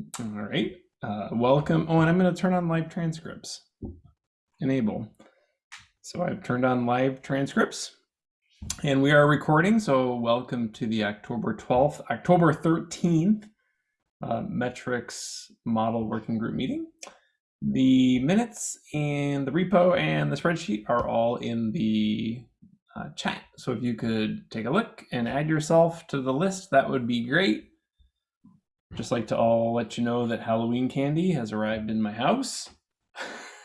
All right. Uh, welcome. Oh, and I'm going to turn on live transcripts. Enable. So I've turned on live transcripts and we are recording. So welcome to the October 12th, October 13th uh, metrics model working group meeting. The minutes and the repo and the spreadsheet are all in the uh, chat. So if you could take a look and add yourself to the list, that would be great. Just like to all let you know that Halloween candy has arrived in my house.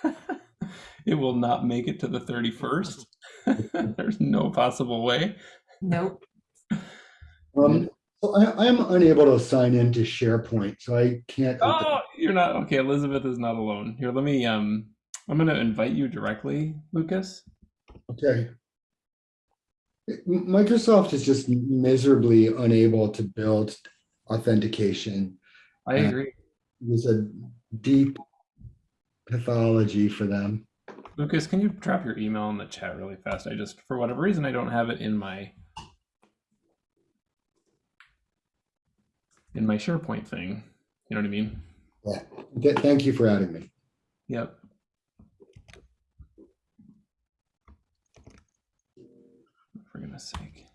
it will not make it to the 31st. There's no possible way. Nope. Um, so I, I am unable to sign into SharePoint, so I can't. Oh, you're not okay. Elizabeth is not alone. Here, let me. Um, I'm going to invite you directly, Lucas. Okay. Microsoft is just miserably unable to build authentication. I agree. There's a deep pathology for them. Lucas, can you drop your email in the chat really fast? I just, for whatever reason, I don't have it in my in my SharePoint thing. You know what I mean? Yeah. Th- thank you for adding me. Yep. For goodness sake.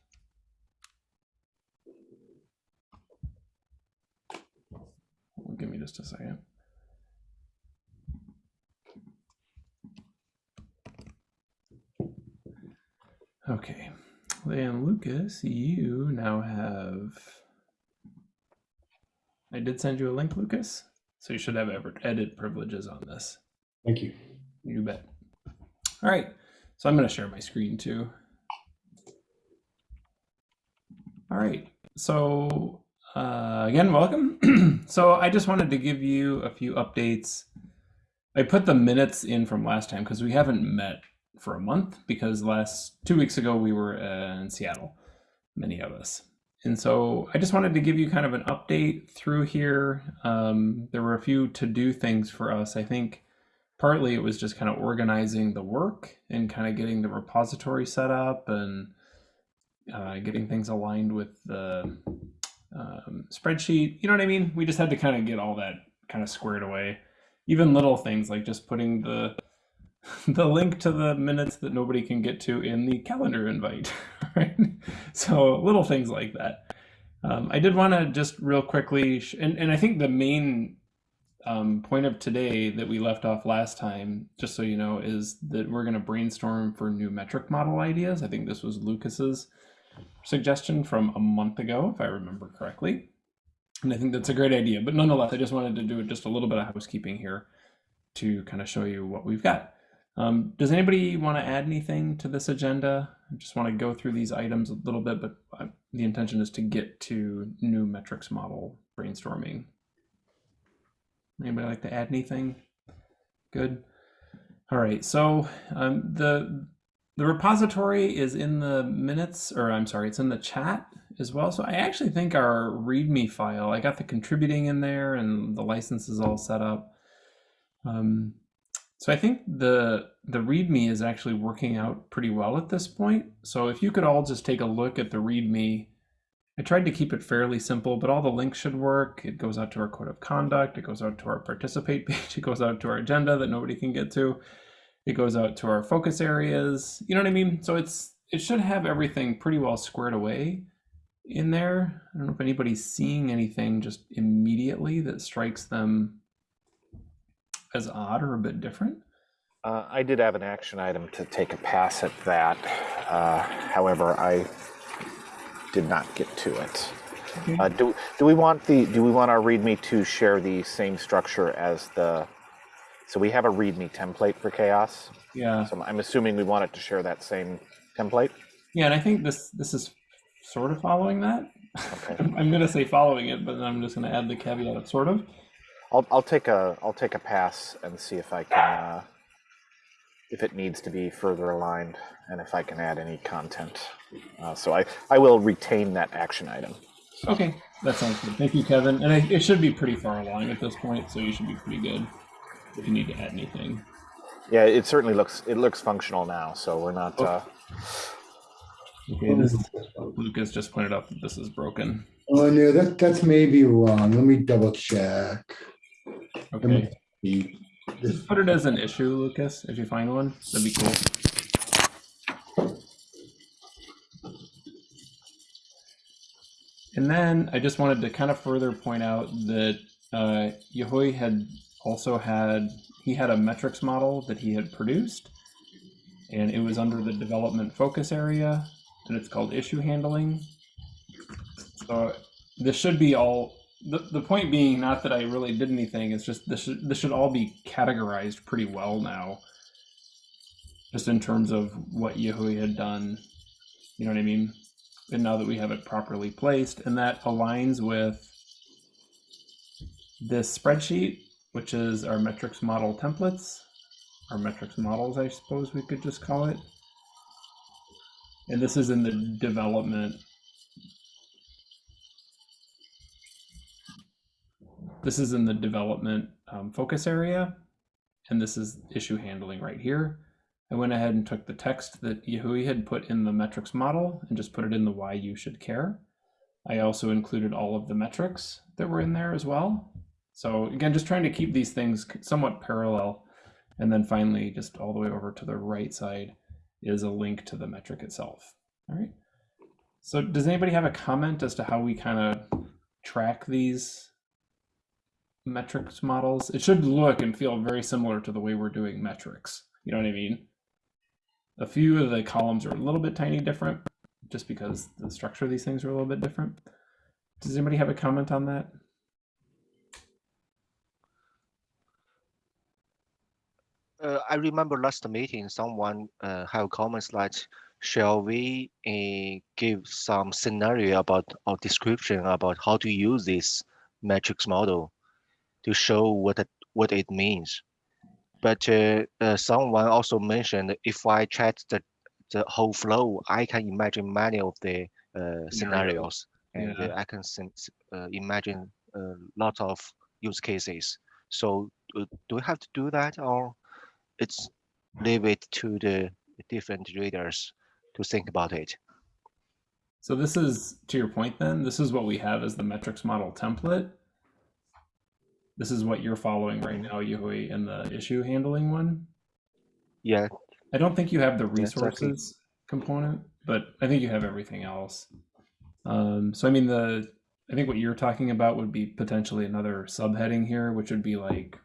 Give me just a second. Okay, then Lucas, you now have. I did send you a link, Lucas, so you should have ever edit privileges on this. Thank you. You bet. All right, so I'm going to share my screen too. All right, so uh, again, welcome. so I just wanted to give you a few updates. I put the minutes in from last time because we haven't met for a month because last two weeks ago we were in Seattle, many of us. And so I just wanted to give you kind of an update through here. Um, there were a few to do things for us. I think partly it was just kind of organizing the work and kind of getting the repository set up and uh, getting things aligned with the um, spreadsheet. You know what I mean? We just had to kind of get all that kind of squared away. Even little things like just putting the the link to the minutes that nobody can get to in the calendar invite, right? So little things like that. Um, I did want to just real quickly, and, and I think the main um, point of today that we left off last time, just so you know, is that we're going to brainstorm for new metric model ideas. I think this was Lucas's suggestion from a month ago, if I remember correctly. And I think that's a great idea. But nonetheless, I just wanted to do just a little bit of housekeeping here to kind of show you what we've got. Um, does anybody want to add anything to this agenda? I just want to go through these items a little bit, but uh, the intention is to get to new metrics model brainstorming. Anybody like to add anything? Good. All right. So um, the the repository is in the minutes, or I'm sorry, it's in the chat as well. So I actually think our README file, I got the contributing in there and the license is all set up. Um, so I think the the README is actually working out pretty well at this point. So if you could all just take a look at the README, I tried to keep it fairly simple, but all the links should work. It goes out to our code of conduct. It goes out to our participate page. It goes out to our agenda that nobody can get to. It goes out to our focus areas. You know what I mean? So it's it should have everything pretty well squared away in there. I don't know if anybody's seeing anything just immediately that strikes them as odd or a bit different. Uh, I did have an action item to take a pass at that. Uh, however, I did not get to it. Okay. Uh, do do we want the do we want our README to share the same structure as the? So we have a README template for CHAOSS. Yeah, So I'm assuming we want it to share that same template. yeah, and I think this this is sort of following that. Okay. I'm, I'm gonna say following it, but then I'm just gonna add the caveat of sort of. I'll I'll take a I'll take a pass and see if I can uh, if it needs to be further aligned and if I can add any content. Uh, so I I will retain that action item. Okay, that sounds good. Thank you, Kevin. And I, it should be pretty far along at this point, so you should be pretty good if you need to add anything. Yeah, it certainly looks it looks functional now. So we're not. Uh, Okay, this Lucas just pointed out that this is broken. Oh, no, that, that's maybe wrong. Let me double check. Okay. Just put it as an issue, Lucas, if you find one. That'd be cool. And then I just wanted to kind of further point out that uh, Yahui had also had he had a metrics model that he had produced, and it was under the development focus area, and it's called issue handling. So this should be all. The, the point being not that I really did anything. It's just this should this should all be categorized pretty well now. Just in terms of what Yahui had done, you know what I mean. And now that we have it properly placed, and that aligns with this spreadsheet, which is our metrics model templates, our metrics models, I suppose we could just call it. And this is in the development. This is in the development um, focus area, and this is issue handling right here. I went ahead and took the text that Yahui had put in the metrics model and just put it in the why you should care. I also included all of the metrics that were in there as well. So again, just trying to keep these things somewhat parallel. And then finally, just all the way over to the right side is a link to the metric itself. All right. So does anybody have a comment as to how we kind of track these metrics models? It should look and feel very similar to the way we're doing metrics. You know what I mean? A few of the columns are a little bit tiny different just because the structure of these things are a little bit different. Does anybody have a comment on that? Uh, I remember last meeting, someone uh, have comments like, shall we uh, give some scenario about or description about how to use this metrics model to show what it, what it means. But uh, uh, someone also mentioned if I check the the whole flow, I can imagine many of the uh, scenarios, and Yeah. uh, I can uh, imagine a lot of use cases. So do we have to do that, or it's leave it to the different readers to think about it? So this is, to your point then, this is what we have as the metrics model template. This is what you're following right now, Yahui, in the issue handling one. Yeah, I don't think you have the Yeah, exactly. resources component, but I think you have everything else. Um, so I mean the I think what you're talking about would be potentially another subheading here, which would be like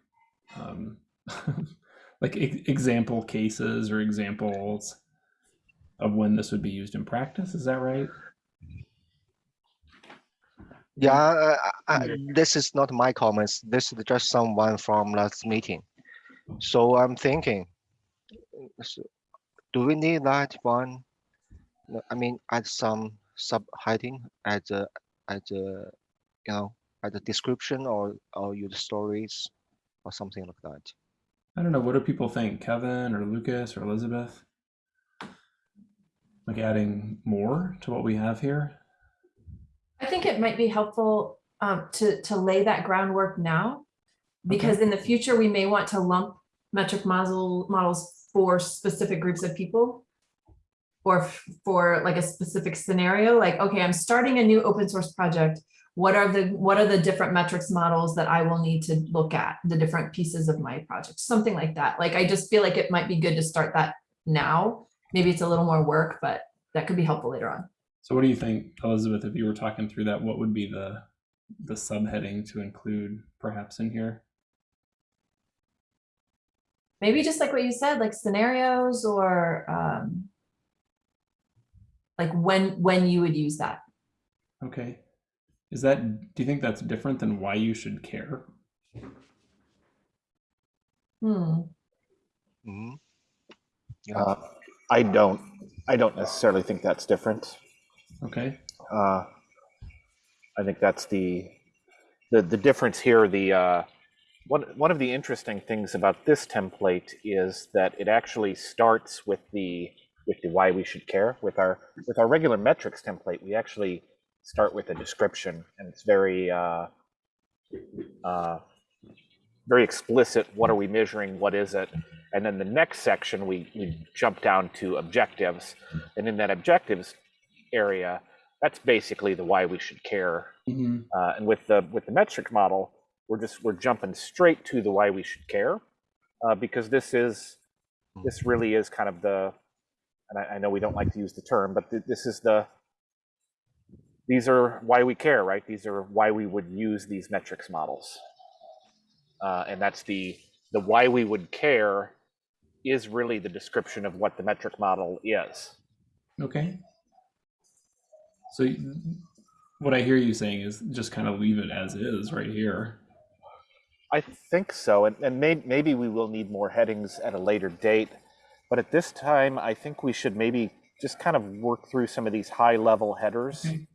um, like e- example cases or examples of when this would be used in practice. Is that right? yeah. I, I, this is not my comments. This is just someone from last meeting. So I'm thinking, do we need that one? I mean, add some subheading at the at the you know at the description or or use stories or something like that. I don't know. What do people think? Kevin or Lucas or Elizabeth? Like adding more to what we have here? I think it might be helpful um, to, to lay that groundwork now. Because in the future, we may want to lump metric model models for specific groups of people. Or for like a specific scenario, like, okay, I'm starting a new open source project. What are the, what are the different metrics models that I will need to look at, the different pieces of my project, something like that. Like, I just feel like it might be good to start that now. Maybe it's a little more work, but that could be helpful later on. So what do you think, Elizabeth, if you were talking through that, what would be the the subheading to include perhaps in here? maybe just like what you said, like scenarios or um, like when when you would use that. Okay. Is that do you think that's different than why you should care? Hmm. Mhm. Yeah. Uh, I don't. I don't necessarily think that's different. Okay. Uh, I think that's the the the difference here. The uh, one one of the interesting things about this template is that it actually starts with the with the why we should care. With our with our regular metrics template, we actually start with a description, and it's very uh, uh, very explicit. What are we measuring? What is it? And then the next section, we we jump down to objectives, and in that objectives area, that's basically the why we should care. Mhm. Uh, and with the with the metric model, we're just we're jumping straight to the why we should care, uh, because this is this really is kind of the, and I, I know we don't like to use the term, but th- this is the these are why we care, right? These are why we would use these metrics models, uh, and that's the the why we would care is really the description of what the metric model is. Okay. So what I hear you saying is just kind of leave it as is right here. I think so, and, and may, maybe we will need more headings at a later date. But at this time, I think we should maybe just kind of work through some of these high level headers Okay.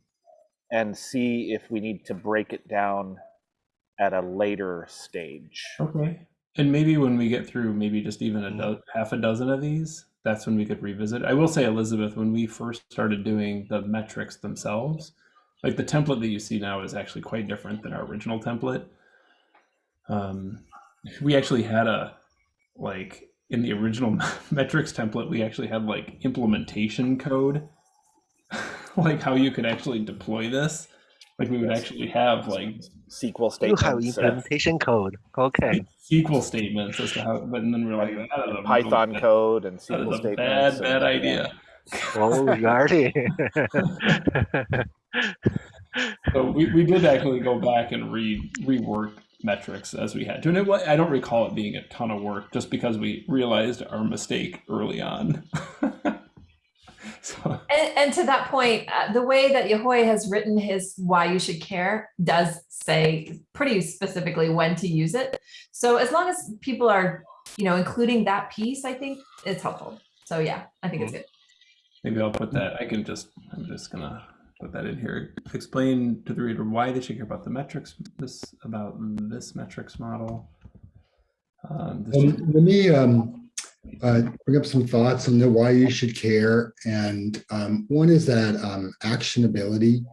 And see if we need to break it down at a later stage. Okay. And maybe when we get through maybe just even a Mhm. do- half a dozen of these, that's when we could revisit. I will say, Elizabeth, when we first started doing the metrics themselves, like the template that you see now is actually quite different than our original template. Um, we actually had a like in the original metrics template, we actually had like implementation code, like how you could actually deploy this. Like we would actually have like SQL You statements. have and implementation code. Okay. SQL statements as to how, but then we're like, that is a Python code and That SQL is a statements. bad, and- bad idea. Oh, really? So we, we did actually go back and re rework metrics as we had to, and it, I don't recall it being a ton of work, just because we realized our mistake early on. so And, and to that point, uh, the way that Yahui has written his why you should care does say pretty specifically when to use it. So as long as people are, you know, including that piece, I think it's helpful. So yeah, I think it's good. maybe I'll put that. I can just. I'm just gonna put that in here. Explain to the reader why they should care about the metrics. This about this metrics model. Um, this Um, let me um, uh, bring up some thoughts on the why you should care. And um, one is that um, actionability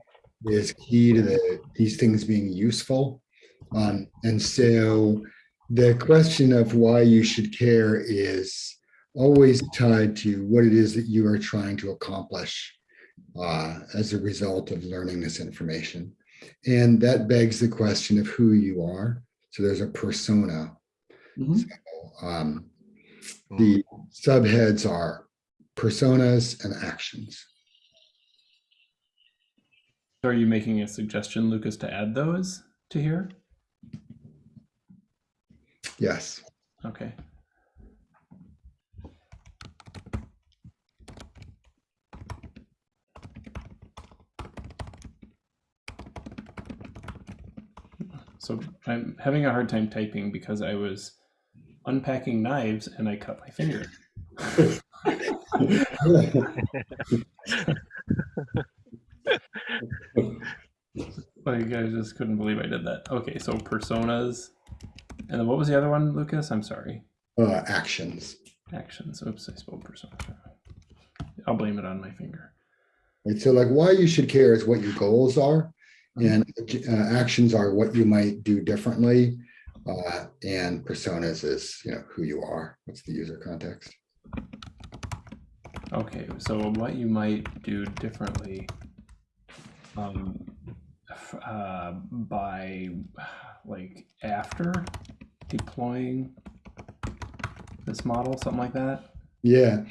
is key to the, these things being useful. Um, and so the question of why you should care is always tied to what it is that you are trying to accomplish uh, as a result of learning this information. And that begs the question of who you are. So there's a persona Mhm. um, the mm-hmm. subheads are personas and actions. Are you making a suggestion, Lucas, to add those to here? Yes. Okay. So I'm having a hard time typing because I was unpacking knives and I cut my finger. Like I just couldn't believe I did that. Okay, so personas. And then what was the other one, Lucas? I'm sorry. Uh, actions. Actions. Oops, I spelled persona. I'll blame it on my finger. Right. So like why you should care is what your goals are and uh, actions are what you might do differently. Uh, and personas is, you know, who you are. What's the user context? Okay, so what you might do differently um, uh, by like after deploying this model, something like that. Yeah.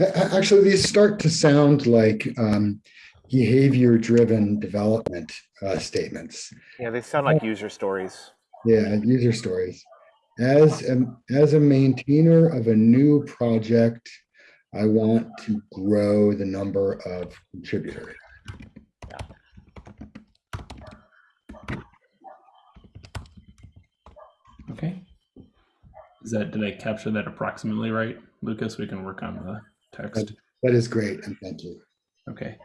A- a- Actually, these start to sound like um, behavior-driven development uh, statements. Yeah, they sound like user stories. Yeah, user stories. As a, as a maintainer of a new project, I want to grow the number of contributors. Okay. Is that did I capture that approximately right, Lucas? We can work on the text. That is great, and thank you. Okay.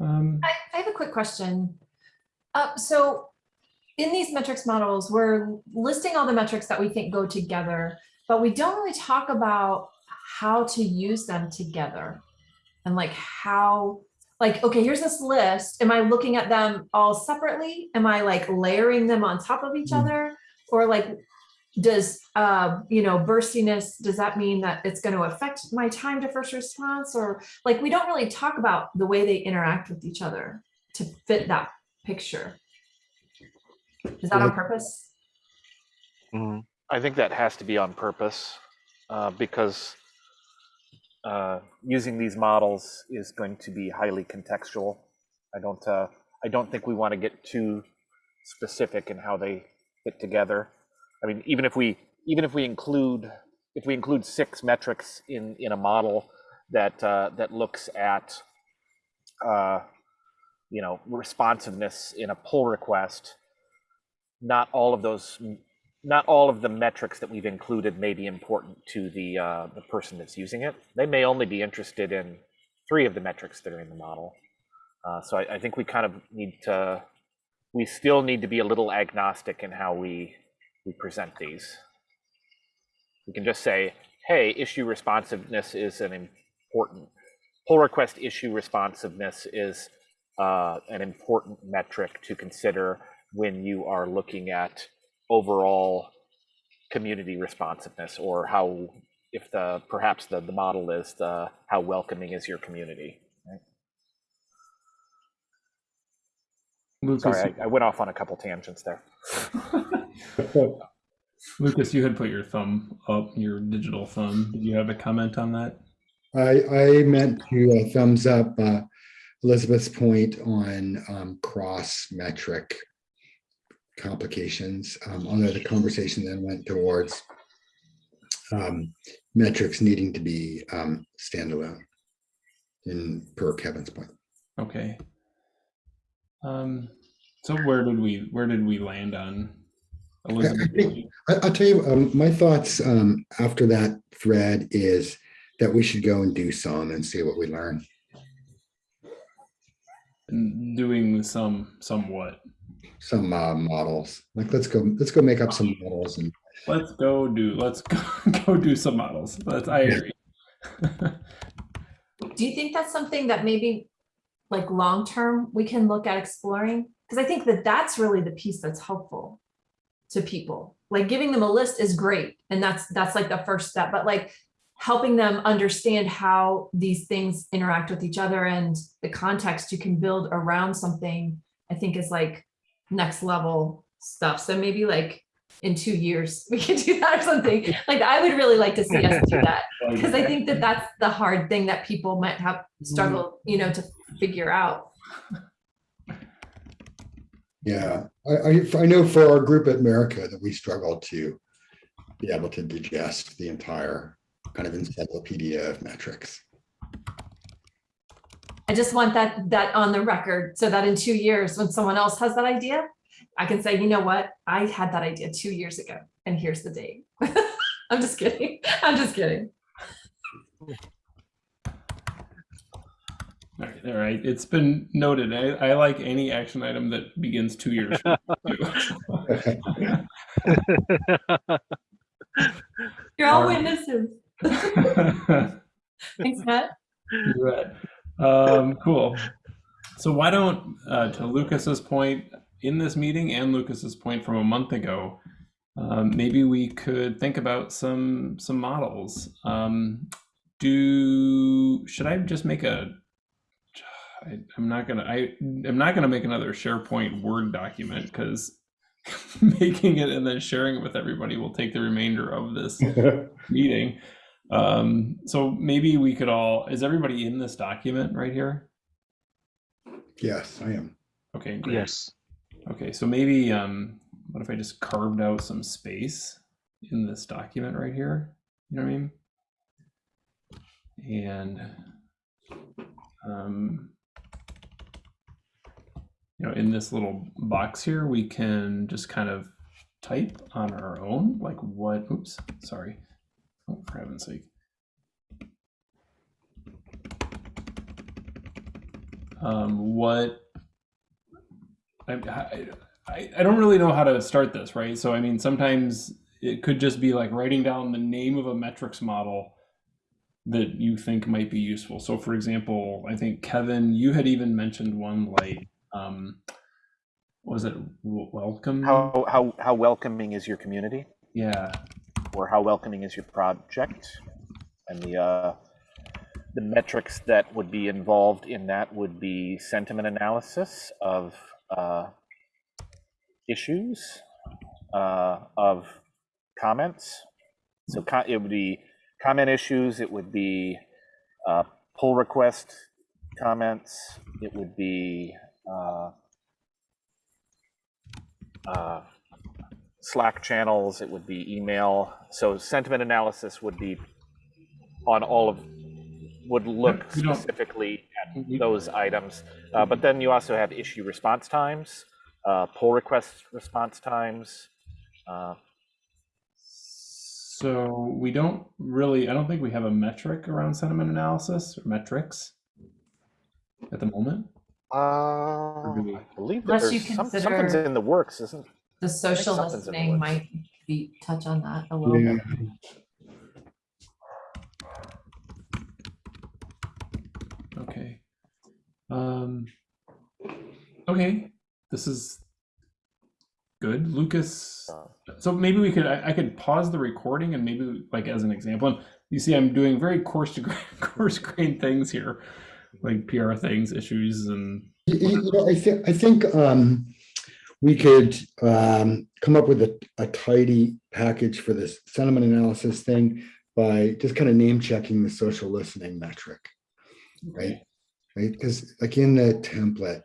Um, I, I have a quick question. Uh, so in these metrics models, we're listing all the metrics that we think go together, but we don't really talk about how to use them together. And like how, like, okay, here's this list. Am I looking at them all separately? Am I like layering them on top of each Mm. other? Or like, does, uh, you know, burstiness, does that mean that it's going to affect my time to first response? Or like, we don't really talk about the way they interact with each other to fit that picture. Is that on purpose? Mm, I think that has to be on purpose uh, because uh, using these models is going to be highly contextual. I don't. Uh, I don't think we want to get too specific in how they fit together. I mean, even if we even if we include if we include six metrics in in a model that uh, that looks at uh, you know responsiveness in a pull request, not all of those not all of the metrics that we've included may be important to the uh, the person that's using it. They may only be interested in three of the metrics that are in the model. Uh, so I, I think we kind of need to. We still need to be a little agnostic in how we we present these. We can just say, "Hey, issue responsiveness is an important pull request issue responsiveness is uh, an important metric to consider when you are looking at overall community responsiveness or how if the perhaps the, the model is the how welcoming is your community right? Lucas, sorry I, I went off on a couple tangents there Lucas, you had put your thumb up, your digital thumb. Did you have a comment on that? I, I meant to uh, thumbs up uh, Elizabeth's point on um, cross metric complications. Um, although the conversation then went towards um, metrics needing to be um, standalone in per Kevin's point. Okay. Um, so where did we where did we land on Elizabeth? think- I, I'll tell you, um, my thoughts um, after that thread is that we should go and do some and see what we learn. doing some somewhat. Some uh, models, like let's go, let's go make up some models and Let's go do let's go, go do some models. That's I agree. Do you think that's something that maybe like long-term we can look at exploring? Because I think that that's really the piece that's helpful to people. Like giving them a list is great. And that's, that's like the first step, but like helping them understand how these things interact with each other and the context you can build around something, I think is like next level stuff. So maybe like in two years, we can do that or something. Like I would really like to see us do that oh, because I think that that's the hard thing that people might have mm. struggled, you know, to figure out. Yeah, I, I, I know for our group at America that we struggle to be able to digest the entire kind of encyclopedia of metrics. I just want that that on the record so that in two years, when someone else has that idea, I can say, you know what, I had that idea two years ago, and here's the date. I'm just kidding. I'm just kidding. All right, all right. It's been noted. I, I like any action item that begins two years. You're all All right. witnesses. Thanks, Matt. You bet. Um, cool. So why don't, uh, to Lucas's point in this meeting and Lucas's point from a month ago, um, maybe we could think about some some models. Um, do should I just make a? I, I'm not gonna. I am not gonna make another SharePoint Word document because making it and then sharing it with everybody will take the remainder of this meeting. Um, so maybe we could all, is everybody in this document right here? Yes, I am. Okay, great. Yes. Okay, so maybe, um, what if I just carved out some space in this document right here? You know what I mean? And, um, you know, in this little box here, we can just kind of type on our own, like what, oops, sorry. Oh, for heaven's sake. Um, what I, I, I I don't really know how to start this, right? So, I mean, sometimes it could just be like writing down the name of a metrics model that you think might be useful. So, for example, I think Kevin, you had even mentioned one like, um, was it welcome? how how how welcoming is your community Yeah. Or how welcoming is your project, and the uh, the metrics that would be involved in that would be sentiment analysis of uh, issues, uh, of comments. So co- it would be comment issues. It would be uh, pull request comments. It would be uh, uh, Slack channels. It would be email. So sentiment analysis would be on all of would look We specifically at those items. Uh, but then you also have issue response times, uh, pull request response times. Uh, So we don't really, I don't think we have a metric around sentiment analysis or metrics at the moment. uh, I believe that there's some, something's in the works, isn't? The social something's in the listening works. might be, touch on that a little Yeah. bit. Okay. Um, okay, this is good. Lucas, so maybe we could, I, I could pause the recording and maybe like as an example, and you see I'm doing very coarse to grain, coarse grain things here, like PR things, issues and You- you- you know, I think, I think um, we could um, come up with a, a tidy package for this sentiment analysis thing by just kind of name checking the social listening metric, right? Right, because like in the template,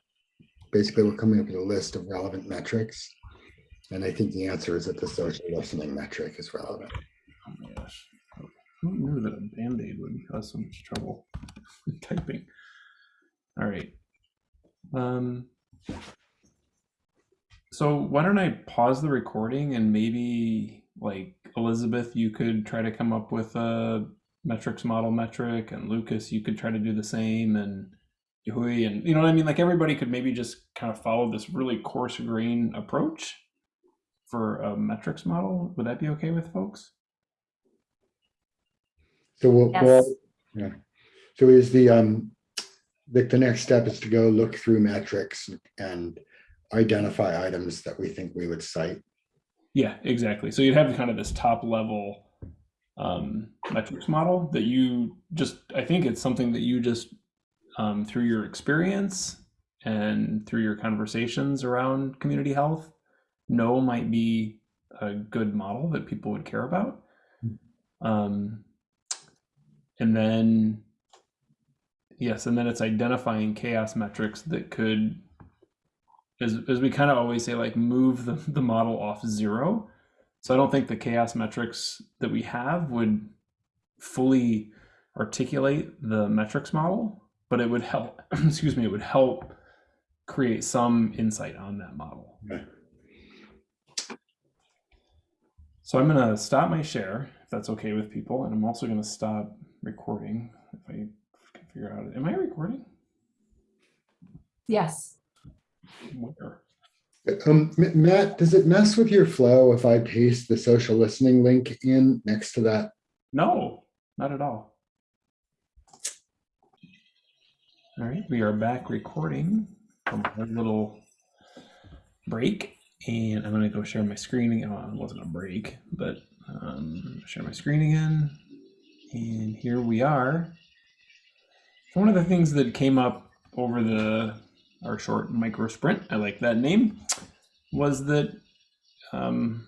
basically we're coming up with a list of relevant metrics. And I think the answer is that the social listening metric is relevant. Oh my gosh. Who knew that a Band-Aid would cause so much trouble typing? All right. Um, so why don't I pause the recording and maybe like Elizabeth, you could try to come up with a metrics model metric and Lucas, you could try to do the same and Hui and you know what I mean? Like everybody could maybe just kind of follow this really coarse grain approach for a metrics model. Would that be okay with folks? So we'll, Yes. well, yeah. So is the, um, the, the next step is to go look through metrics and identify items that we think we would cite. Yeah, exactly. So you'd have kind of this top level um, metrics model that you just, I think it's something that you just, um, through your experience and through your conversations around community health, know might be a good model that people would care about. Um, and then, yes, and then it's identifying CHAOSS metrics that could as, as we kind of always say, like move the, the model off zero. So I don't think the CHAOSS metrics that we have would fully articulate the metrics model, but it would help, excuse me, it would help create some insight on that model. Okay. So I'm going to stop my share, if that's okay with people. And I'm also going to stop recording if I can figure out, am I recording? Yes. Where? Um, Matt, does it mess with your flow if I paste the social listening link in next to that? No, not at all. All right, we are back recording from our little break, and I'm gonna go share my screen again. Well, it wasn't a break, but um, share my screen again, and here we are. One of the things that came up over the our short micro sprint, I like that name, was that um,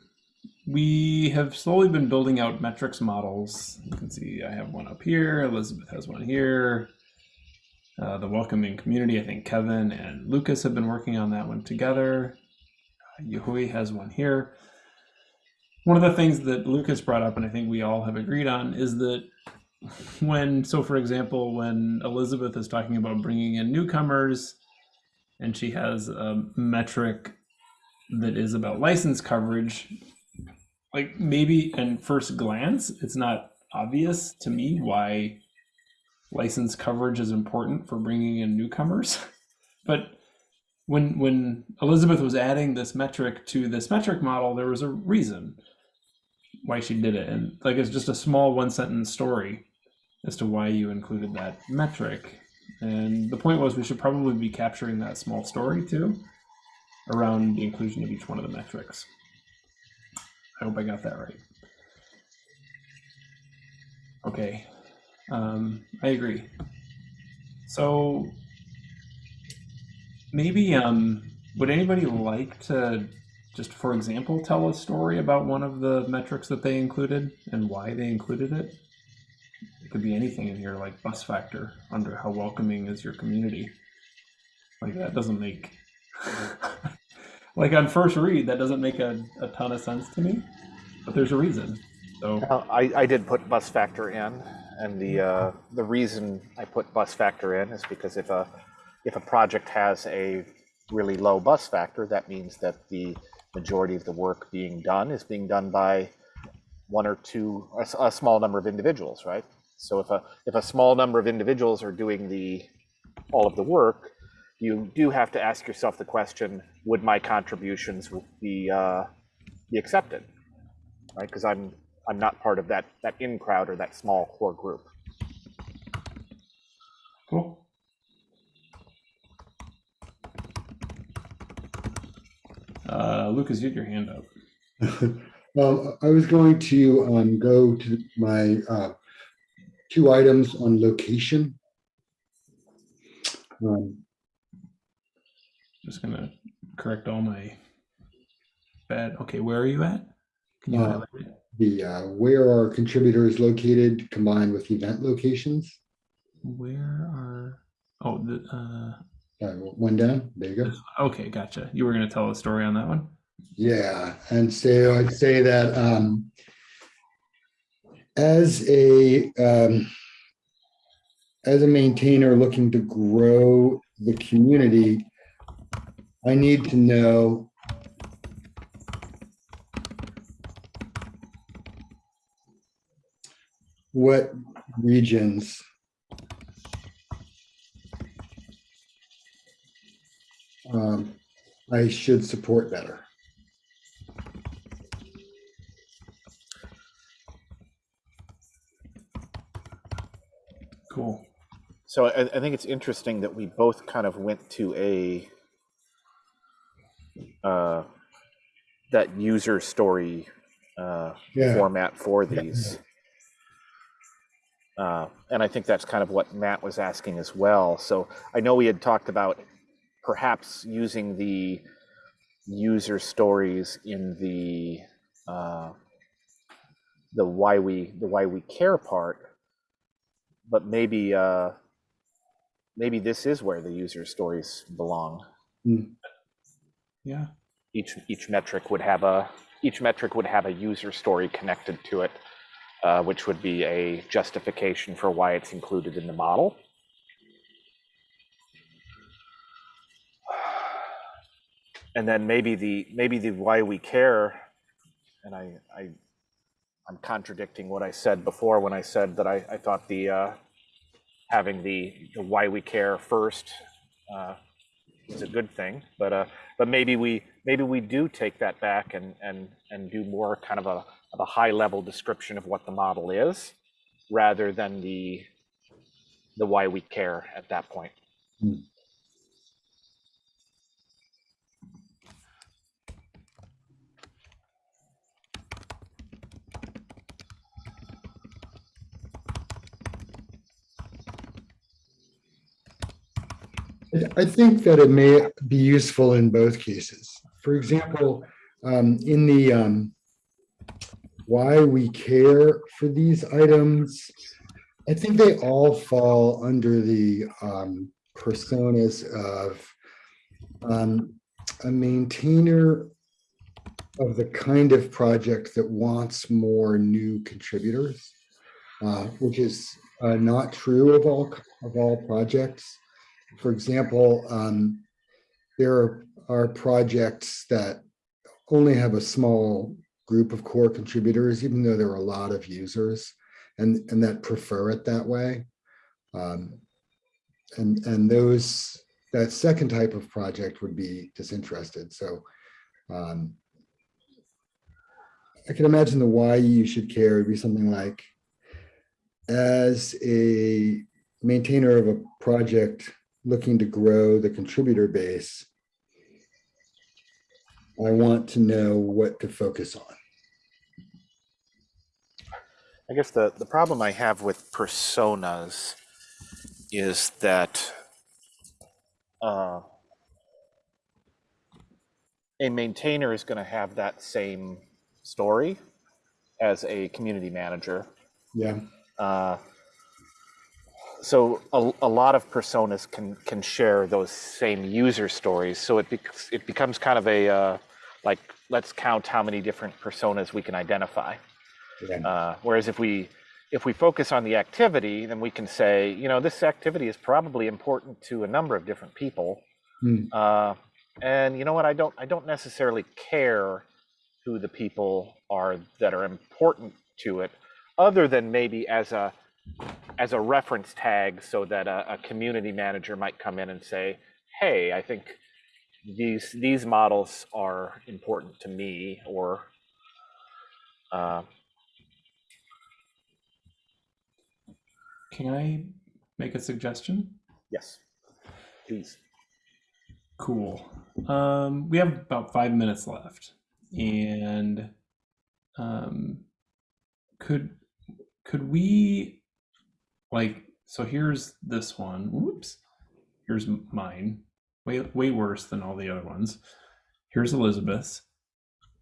we have slowly been building out metrics models. You can see I have one up here, Elizabeth has one here. Uh, the welcoming community, I think Kevin and Lucas have been working on that one together. Uh, has one here. One of the things that Lucas brought up, and I think we all have agreed on, is that when, so for example, when Elizabeth is talking about bringing in newcomers and she has a metric that is about license coverage, like maybe in first glance it's not obvious to me why license coverage is important for bringing in newcomers. But when when elizabeth was adding this metric to this metric model there was a reason why she did it. And like it's just a small one sentence story as to why you included that metric and the point was we should probably be capturing that small story too around the inclusion of each one of the metrics I hope I got that right. Okay, um, I agree. So maybe, um, would anybody like to just, for example, tell a story about one of the metrics that they included and why they included it? It could be anything in here, like bus factor, under how welcoming is your community. Like that doesn't make, like on first read, that doesn't make a, a ton of sense to me, but there's a reason. So, I, I did put bus factor in, and the, uh, the reason I put bus factor in is because if a, if a project has a really low bus factor, that means that the majority of the work being done is being done by one or two, a small number of individuals, right? So if a, if a small number of individuals are doing the, all of the work, you do have to ask yourself the question, would my contributions be, uh, be accepted? Right, because I'm, I'm not part of that, that in crowd or that small core group. cool. Uh, Lucas, you had your hand up. Well, I was going to um, go to my uh, two items on location. Um, Just gonna correct all my bad. Okay, where are you at? Can you Uh, highlight it? The uh, where are contributors located combined with event locations. Where are? Oh, the. Uh, Uh, One down, there you go. okay, gotcha. You were gonna tell a story on that one. Yeah, and so I'd say that um, as a um, as a maintainer looking to grow the community, I need to know what regions um, I should support better. Cool. So I, I think it's interesting that we both kind of went to a uh, that user story uh, Yeah. format for Yeah. these. Uh, and I think that's kind of what Matt was asking as well. So I know we had talked about perhaps using the user stories in the uh, the why we the why we care part, but maybe uh, maybe this is where the user stories belong. Yeah. Each each metric would have a each metric would have a user story connected to it, uh, which would be a justification for why it's included in the model. And then maybe the maybe the why we care, and I I I'm contradicting what I said before when I said that I, I thought the uh, having the, the why we care first uh, is a good thing, but uh, but maybe we maybe we do take that back and and and do more kind of a of a high level description of what the model is, rather than the the why we care at that point. I- I think that it may be useful in both cases. For example, um, in the um, why we care for these items, I think they all fall under the um, personas of um, a maintainer of the kind of project that wants more new contributors, uh, which is uh, not true of all of all projects. For example, um, there are projects that only have a small group of core contributors, even though there are a lot of users and, and that prefer it that way. Um, and, and those, that second type of project would be disinterested. So um, I can imagine the why you should care would be something like, as a maintainer of a project looking to grow the contributor base, I want to know what to focus on. I guess the, the problem I have with personas is that uh, a maintainer is going to have that same story as a community manager. Yeah. Uh, so a, a lot of personas can can share those same user stories. So it it becomes kind of a uh, like let's count how many different personas we can identify. Uh, whereas if we if we focus on the activity, then we can say, you know, this activity is probably important to a number of different people. Hmm. Uh, and you know what? I don't I don't necessarily care who the people are that are important to it, other than maybe as a as a reference tag, so that a, a community manager might come in and say, "Hey, I think these these models are important to me," or uh, Can I make a suggestion? yes, please. Cool. Um, we have about five minutes left, and um, could could we like so? Here's this one. Whoops. Here's mine. Way way worse than all the other ones. Here's Elizabeth's,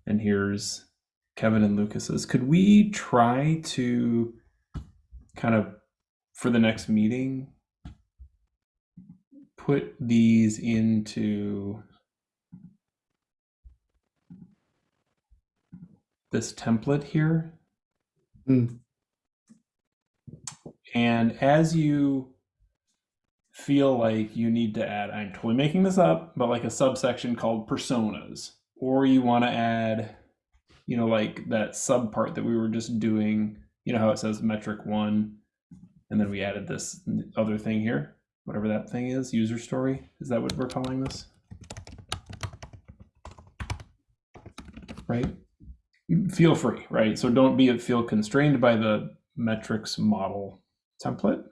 and here's Kevin and Lucas's. Could we try to kind of for the next meeting put these into this template here. Hmm. And as you feel like you need to add, I'm totally making this up, but like a subsection called personas, or you want to add, you know, like that sub part that we were just doing, you know, how it says metric one, and then we added this other thing here whatever that thing is, user story. Is that what we're calling this? Right? Feel free, right? So don't be feel constrained by the metrics model template.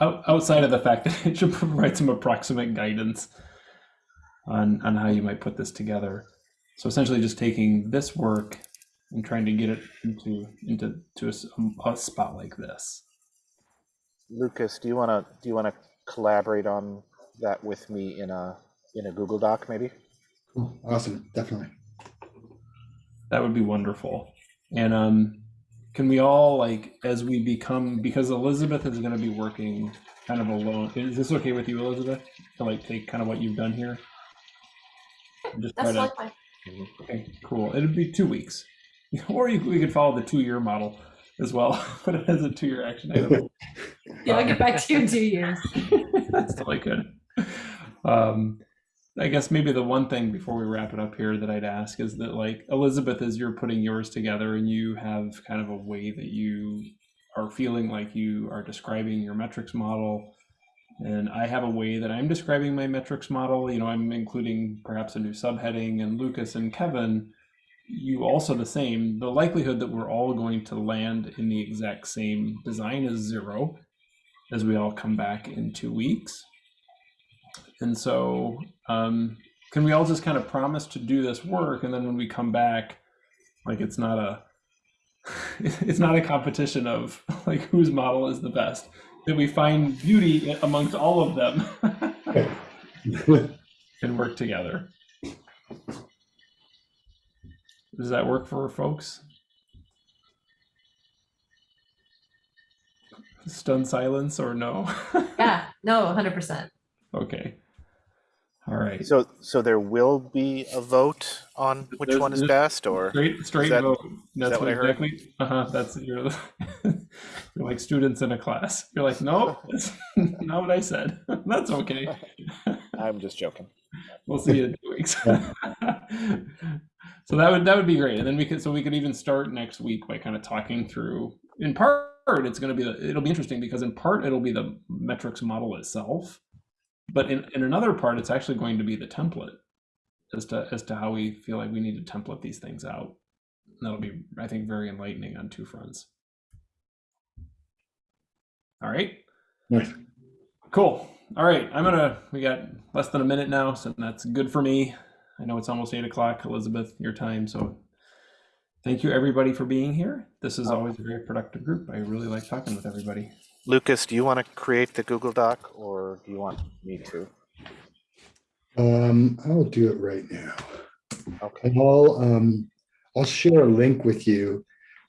Out, outside of the fact that it should provide some approximate guidance on, on how you might put this together. So essentially just taking this work and trying to get it into into to a s- a spot like this. Lucas, do you want to do you want to collaborate on that with me in a in a Google Doc maybe? Cool. Awesome. Definitely. That would be wonderful. And um, can we all like as we become because Elizabeth is going to be working kind of alone. Is this okay with you, Elizabeth? To like take kind of what you've done here. Just try to. Okay, cool. It'd be two weeks, or you, we could follow the two-year model as well, but it has a two-year action item. yeah, I'll get back to you in two years. That's totally good. Um, I guess maybe the one thing before we wrap it up here that I'd ask is that, like, Elizabeth, as you're putting yours together and you have kind of a way that you are feeling like you are describing your metrics model, and I have a way that I'm describing my metrics model. You know, I'm including perhaps a new subheading, and Lucas and Kevin, you also the same. The likelihood that we're all going to land in the exact same design is zero as we all come back in two weeks. And so, um, can we all just kind of promise to do this work, and then when we come back, like it's not a, it's not a competition of like whose model is the best. That we find beauty amongst all of them and work together. Does that work for folks? Stunned silence or no? Yeah, no, 100%. okay. All right. So so there will be a vote on which There's- one is there's- best, or Straight, straight that- vote. That's that what what I heard? exactly. Uh huh. That's you're, you're like students in a class. You're like, no, that's not what I said. That's okay. I'm just joking. We'll see you in two weeks. so that would that would be great, and then we could so we could even start next week by kind of talking through. In part, it's going to be the, it'll be interesting because in part it'll be the metrics model itself, but in in another part it's actually going to be the template as to as to how we feel like we need to template these things out. And that'll be I think very enlightening on two fronts. All right. Nice. Cool. All right. I'm gonna. We got less than a minute now, so that's good for me. I know it's almost eight o'clock, Elizabeth, your time. So thank you everybody for being here. This is always a very productive group. I really like talking with everybody. Lucas, do you want to create the Google Doc or do you want me to? Um, I'll do it right now. Okay. And I'll, um, I'll share a link with you.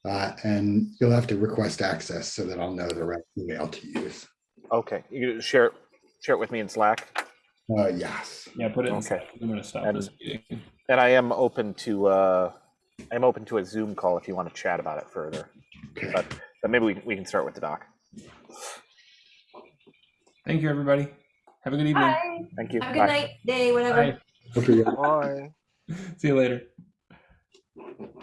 Uh, and you'll have to request access so that I'll know the right email to use. Okay. You can share it, share it with me in Slack. Uh, yes. Yeah, put it in. Okay. I'm going to stop And- this meeting. And I am open to uh, I'm open to a Zoom call if you want to chat about it further. Okay. But but maybe we, we can start with the doc. Thank you, everybody. Have a good evening. Bye. Thank you. Have a good Bye. night, day, whatever. Bye. Bye. See you later.